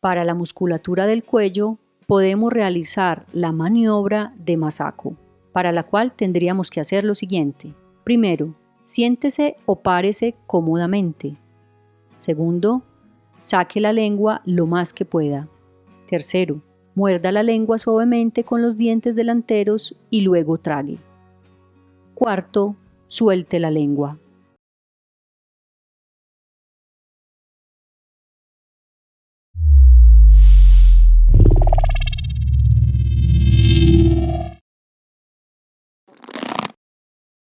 Para la musculatura del cuello podemos realizar la maniobra de masaco, para la cual tendríamos que hacer lo siguiente. Primero, siéntese o párese cómodamente. Segundo, saque la lengua lo más que pueda. Tercero, muerda la lengua suavemente con los dientes delanteros y luego trague. Cuarto, suelte la lengua.